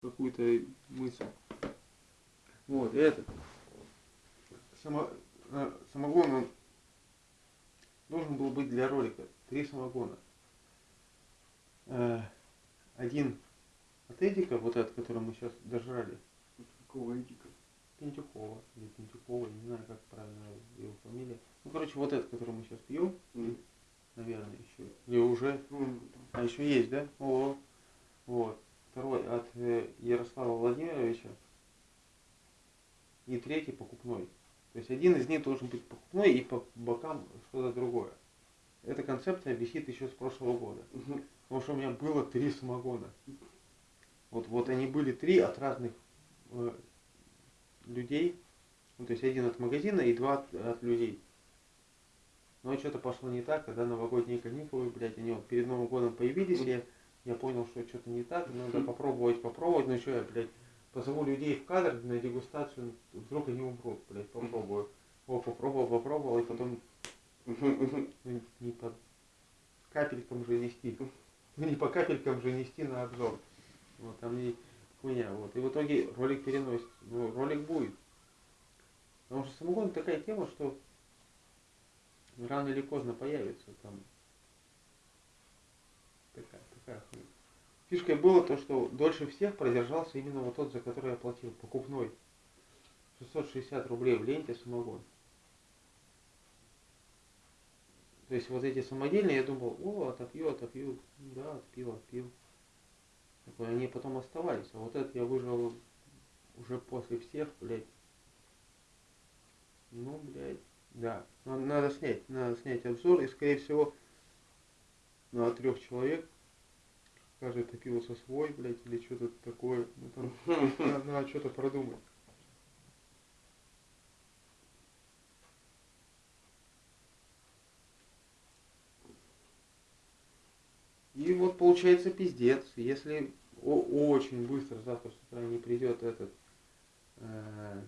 какую-то мысль. Вот, этот. Само, э, самогон он должен был быть для ролика. Три самогона. Э, один от Эдика, вот этот, который мы сейчас дожрали. Какого Эдика? Пентюхова или Пентюхова, не знаю, как правильно его фамилия. Ну, короче, вот этот, который мы сейчас пьем, М. наверное, еще. Или уже. Ну, А еще есть, да? О, вот. Второй от э, Ярослава Владимировича. И третий покупной. То есть один из них должен быть покупной и по бокам что-то другое. Эта концепция висит еще с прошлого года. Потому что у меня было три самогона. Вот, вот они были три от разных э, людей. Ну, то есть один от магазина и два от, от людей. Но что-то пошло не так, когда новогодние каникулы, блядь, они вот перед Новым годом появились, я, я понял, что что-то не так, надо попробовать, попробовать, ну что я, блядь, позову людей в кадр на дегустацию, вдруг они умрут, блядь, попробую. О, попробовал, попробовал, и потом не по капелькам же нести. Не по капелькам же нести на обзор. Вот, там и хуйня. Вот. И в итоге ролик переносит. Ну, ролик будет. Потому что самогон такая тема, что рано или поздно появится там. Такая, такая хуйня. Фишкой было то, что дольше всех продержался именно вот тот, за который я платил, покупной. 660 рублей в ленте самогон. То есть вот эти самодельные, я думал, о, отопью, отопью. Да, отпил, отпил. Они потом оставались. А вот этот я выжил уже после всех, блядь. Ну, блядь, да. На- Надо снять, надо снять обзор. И, скорее всего, на трех человек. Каждый топился свой, блядь, или что-то такое. Ну, там надо, что-то продумать. И вот получается пиздец. Если очень быстро завтра с утра не придет этот э,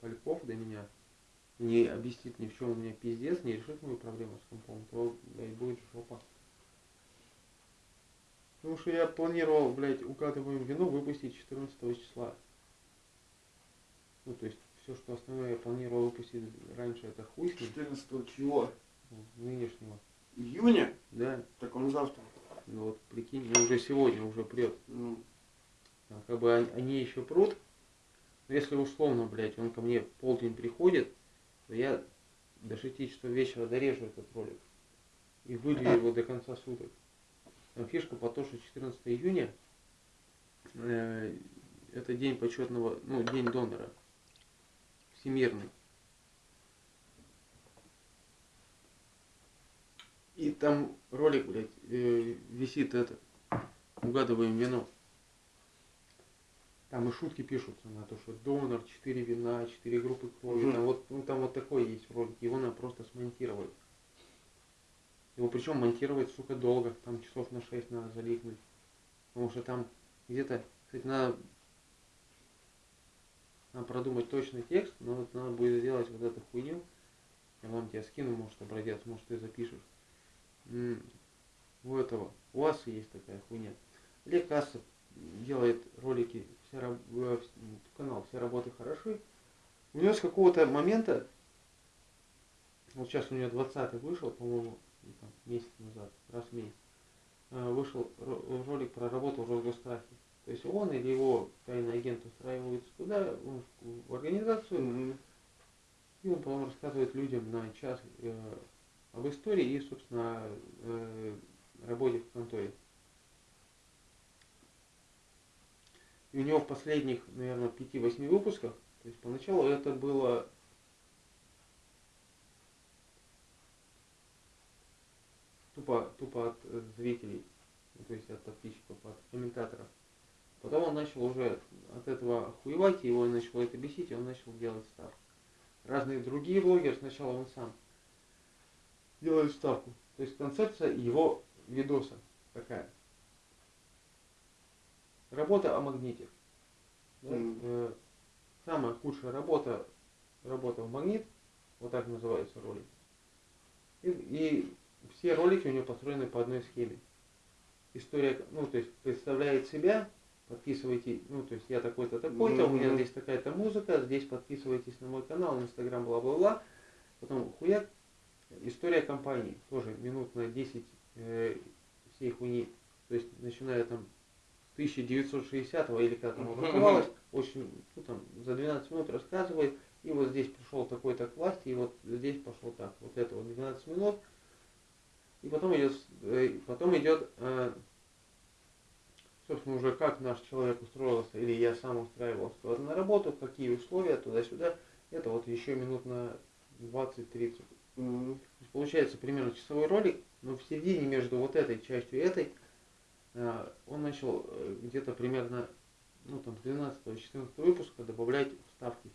Поляков до меня, не объяснит мне, в чем у меня пиздец, не решит мою проблему с компом, то, блядь, будет жопа. Потому что я планировал, блядь, угадываем вино выпустить 14 числа. Ну, то есть, все, что основное я планировал выпустить раньше, это хуй с ним, 14 чего? ну, нынешнего. Июня? Да, Так он завтра. ну вот прикинь, ну, уже сегодня уже прет. Ну, А Как бы он- они еще прут. Но если условно, блядь, он ко мне полдень приходит, то я до 6 часов вечера дорежу этот ролик. И вылью его до конца суток. Фишка по то, что 14 июня э, это день почетного, ну, день донора. Всемирный. И там ролик, блядь, э, висит этот. Угадываем вино. Там и шутки пишутся на то, что донор, 4 вина, 4 группы крови. Мгм. Там, вот, ну, там вот такой есть ролик. Его надо просто смонтировать. Его причем монтировать, сука, долго. Там часов на 6 надо заликнуть. Потому что там где-то, кстати, надо, надо продумать точный текст, но вот надо будет сделать вот эту хуйню. Я вам тебя скину, может, образец, может, ты запишешь. У этого, у вас есть такая хуйня. Олег Кассов делает ролики, все, раб- э, канал «Все работы хороши». У него с какого-то момента, вот сейчас у него 20 вышел, по-моему, или там месяц назад, раз в месяц, э, вышел ро- ролик про работу в Росгострахе. То есть он или его тайный агент устраивается туда, в- организацию, мгм. и он потом рассказывает людям на час э, об истории и, собственно, э, работе в конторе. И у него в последних, наверное, 5-8 выпусках, то есть поначалу это было тупо, тупо от э, зрителей, ну, то есть от подписчиков, от комментаторов. Потом он начал уже от этого охуевать, и его начало это бесить, и он начал делать ставку. Разные другие блогеры, сначала он сам делает ставку. То есть концепция его видоса такая. Работа о магните. Да? Мгм. Э, Самая худшая работа, работа в магнит, вот так называется ролик. И, и все ролики у него построены по одной схеме. история, ну, то есть представляет себя, подписывайте, ну, то есть я такой-то, такой-то, у меня здесь такая-то музыка, здесь подписывайтесь на мой канал, инстаграм, бла-бла-бла. Потом хуяк, история компании, тоже минут на 10 э, всей хуйни. То есть начиная там с 1960 или как там образовалось, очень, ну, там, за 12 минут рассказывает, и вот здесь пришел такой-то к власти, и вот здесь пошел так, вот это вот 12 минут, и потом идет, э, потом идет, э, собственно, уже как наш человек устроился, или я сам устраивался на работу, какие условия, туда-сюда, это вот еще минут на 20-30. Мгм. То есть получается примерно часовой ролик, но в середине между вот этой частью и этой э, он начал где-то примерно ну там 12-14 выпуска добавлять вставки.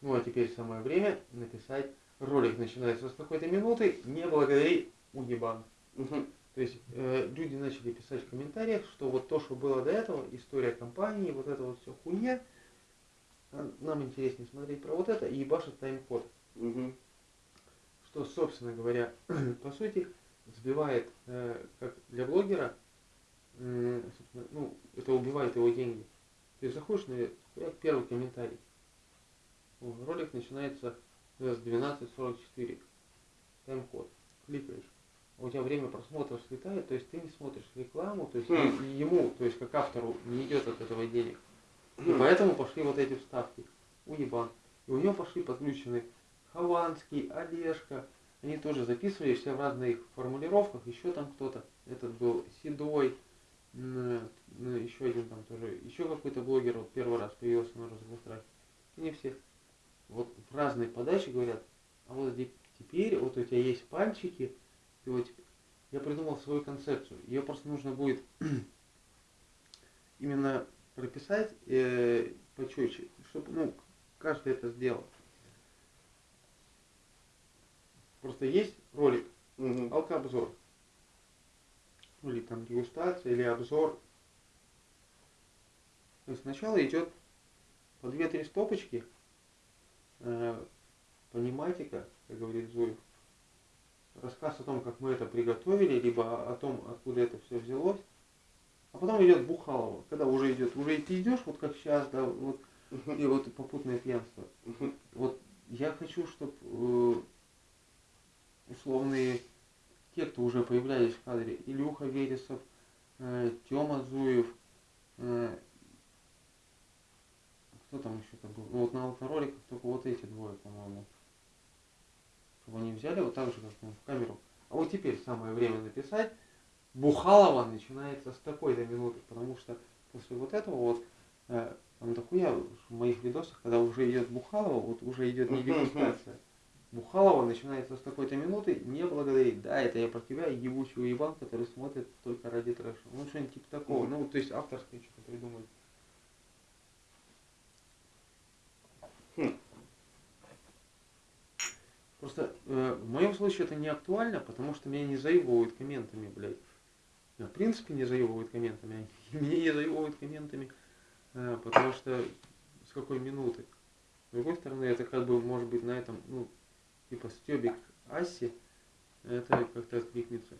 Ну а теперь самое время написать ролик начинается с такой-то минуты, не благодари уебан. То есть э, люди начали писать в комментариях, что вот то, что было до этого, история компании, вот это вот все хуйня, а нам интереснее смотреть про вот это и ебашит тайм-код что, собственно говоря, по сути, сбивает, э, как для блогера, собственно, ну, это убивает его деньги. Ты заходишь на первый комментарий. Ролик начинается с 12.44. Тайм-код. Кликаешь. А у тебя время просмотра слетает, то есть ты не смотришь рекламу, то есть Хм. ему, то есть как автору, не идет от этого денег. И Хм. поэтому пошли вот эти вставки. Уебан. И у него пошли подключены Хованский, Олежка. Они тоже записывали все в разных формулировках. Еще там кто-то. Этот был Седой. Еще один там тоже. Еще какой-то блогер вот первый раз появился на розовом страхе. Они все вот в разной подаче говорят, а вот теперь вот у тебя есть пальчики, ты вот я придумал свою концепцию. Ее просто нужно будет именно прописать э, почетче, чтобы ну, каждый это сделал. Просто есть ролик, Мгм. алкообзор. Ну, или там дегустация, или обзор. То есть сначала идет по 2-3 стопочки, пониматика, как говорит Зуев, рассказ о том, как мы это приготовили, либо о том, откуда это все взялось. А потом идет Бухалова, когда уже идет, уже ты идешь, вот как сейчас, да, вот, и вот попутное пьянство. Вот я хочу, чтобы условные те, кто уже появлялись в кадре, Илюха Вересов, э, Тёма Зуев, э, кто там еще там был? Ну, вот на автороликах только вот эти двое, по-моему. Чтобы они взяли вот так же, как в камеру. А вот теперь самое время написать. Бухалова начинается с такой-то минуты, потому что после вот этого вот э, там дохуя в моих видосах, когда уже идет Бухалова, вот уже идет не дегустация. Бухалова начинается с такой-то минуты, не благодарить. Да, это я про тебя, ебучий уебан, который смотрит только ради трэша. Ну, что-нибудь типа такого. Ну, то есть авторское что-то придумать. Просто э, в моем случае это не актуально, потому что меня не заебывают комментами, блядь. В принципе, не заебывают комментами. Меня не заебывают комментами, э, потому что с какой минуты. С другой стороны, это как бы может быть на этом, ну, типа стебик Аси, это как-то откликнется.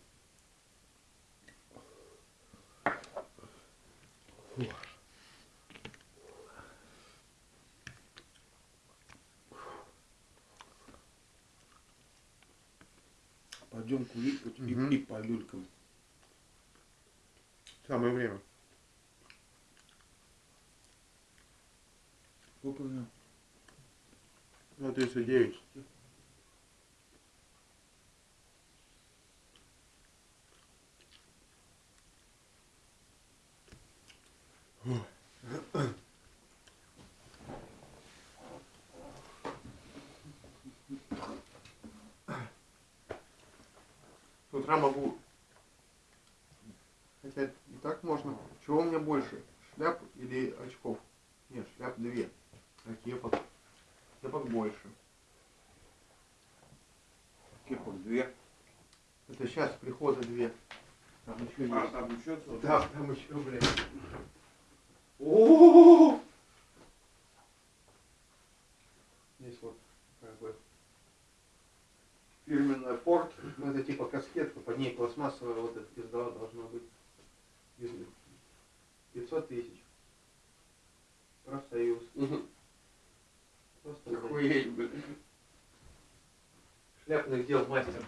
Пойдем куликать угу. и, и по люлькам. Самое время. Сколько у него? Ну, 239. Утра могу. Хотя и так можно. Чего у меня больше? Шляп или очков? Нет, шляп две. А кепок? Кепок больше. Кепок две. Это сейчас прихода две. Там еще А, есть. там еще целый? Да, там еще, блядь. О! Здесь вот как бы Фирменная Форд ну это типа каскетка, под ней пластмассовая вот эта пизда должна быть. 500 тысяч. Профсоюз. Угу. Просто Охуеть, блин. Шляпных дел мастер.